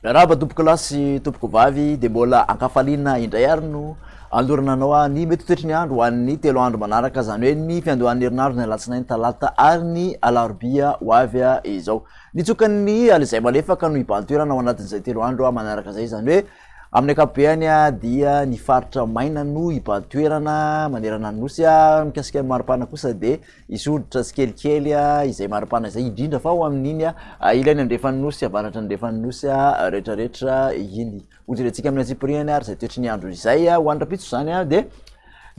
Miarahaba tompoko lahy sy tompoko vavy dia mbola ankafaliana indray ary no andorana anao ah, ny mety toetry ny andro ho an'ny telo andro manaraka izany hoe ny fiandohan'ny herinandro ny alatsinainy talata ary ny alarobia ho avy ah, izao nitsokan'ny alizay malefaka no hibantoerana ao anatin'izay telo andro ah, manaraka izay izany hoe Amin'ny ankapobeny dia ny faritra maina no hibahan-toerana manerana ny Nosy. Mikasika ny maripana kosa dia hisy hoditra tsikelikely izay maripana izay indrindra fa ho amin'iny ilay ny andrefan'ny Nosy, avaratry ny andrefan'ny Nosy retraretra iny. Hojerentsika amin'ny antsipiriany ary izay toetry ny andro izay. Ho any rahampitso izany dia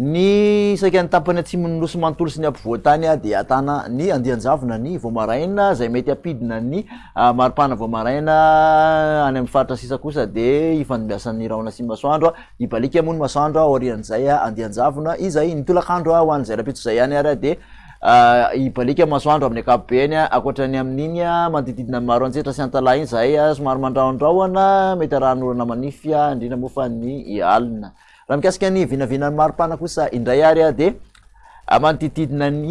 Ny saika ny tapany atsimon'ny nosy manontolo sy ny ampovoan-tany dia ahitana ny andian-javona ny Voamaraina izay mety hampidina ny maripana Voamaraina, any amin'ny faritra sisa kosa dia ifandimbiasan'ny rahona sy ny masoandro, ibaliaka moa ny masoandro aorian'izay andian-javona izay, ny tolakandro ho an'izay rahampitso izay ihany ary dia ibaliaka ny masoandro amin'ny ankapobeny, ankoatra ny amin'iny manodididina ny Maroantsetra sy Antalaha iny izay somary mandrahondrahona mety arahan'orana manify indrindra moa fa ny alina. Raha mikasika ny vinavinan'ny maripana kosa indray ary dia manodidididina ny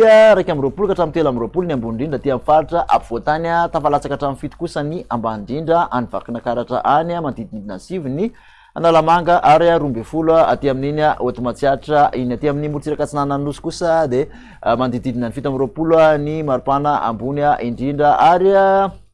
iraika amby roapolo ka hatramin'ny telo amby roapolo ny ambony indrindra aty amin'ny faritra ampovoan-tany, tafalatsaka hatramin'ny fito kosa ny ambany indrindra any Vakinakaratra any, manodidididina ny sivy ny Analamanga ary roa ambin'ny folo aty amin'iny Haute Matsiatra iny. Aty amin'ny morontsiraka atsinanan'ny Nosy kosa dia manodidididina ny fito amby roapolo ny maripana ambony indrindra ary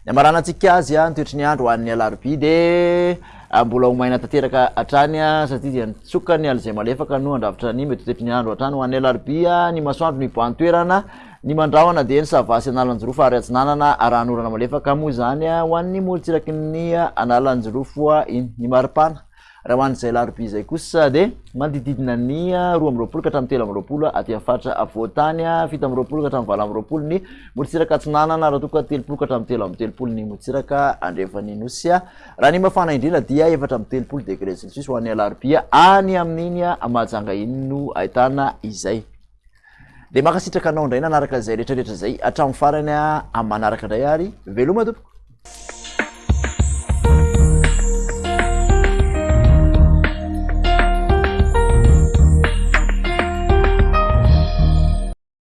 Ny hamaranantsika azy ny toetry ny andro ho an'ny alarobia dia mbola ho maina tanteraka hatrany satria dia nitsoka ny alizay malefaka no handrafitra ny mety ho toetry ny andro hatrany ho an'ny alarobia. Ny masoandro no hibahan-toerana ny mandrahona dia ny Sava sy Analanjirofo ary Atsinanana. Arahan'orana malefaka moa izany ho an'ny morontsiraky ny Analanjirofo ny maripana. Raha ho an'izay alarobia izay kosa dia manodididina ny roa amby roapolo ka hatramin'ny telo amby roapolo aty amin'ny faritra afovoan-tany, fito amby roapolo ka hatramin'ny valo amby roapolo ny morontsiraka atsinanana ary raha toa ka telopolo ka hatramin'ny telo amby telopolo ny morontsiraka andrefan'ny nosy. Raha ny mafana indrindra dia efatra amby telopolo degré celsius ho an'ny alarobia any amin'iny Mahajanga iny no ahitana izay. de makasitraka anao indray nanaraka zay retraretra zay atram farany a am manaraka indray ary veloma tompoko